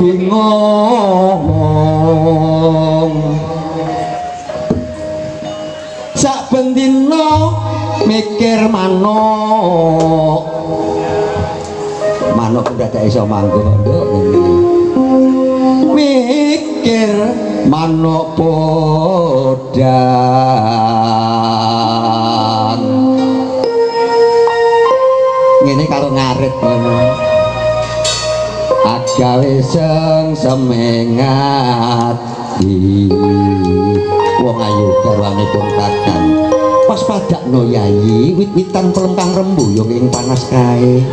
bingung. Sak bendina mikir manuk. Manuk udah tak iso manggung nduk. Mikir manuk podan ngene karo ngarit ngono agawe seng semengat wong ayu garwane pun kakang pas padak yayi wit-witan pelengkang rembu yo ing panas kae.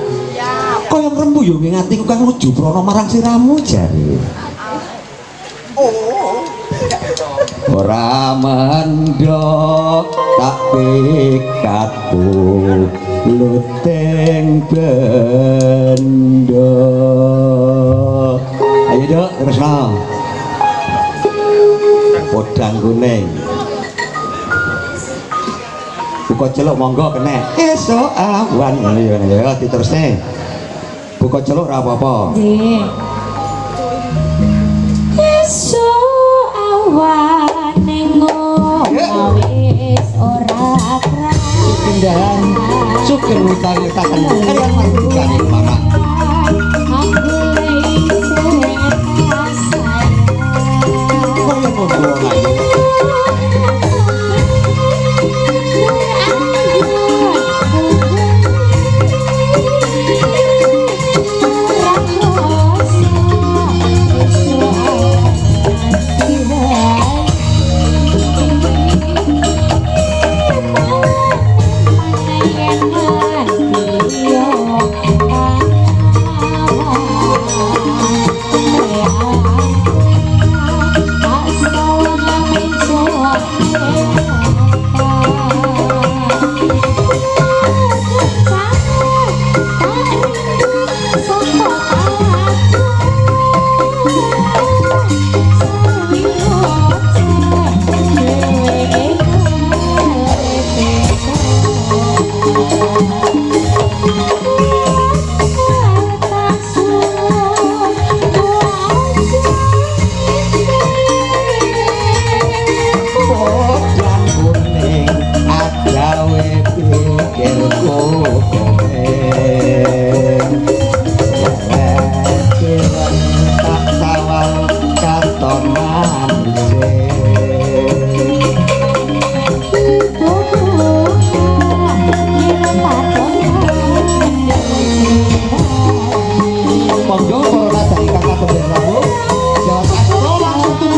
Kaya rembu yo ing atiku kang luju prono marang siramu jare. Ora mendok tak pikatku luteng bendo ayo dok terus no podang kuning buka celuk monggo kene. Esok awan. Ayo ayo diterusne buka celuk ora apa-apa. Nggih. Esuk awan 건 뭐야?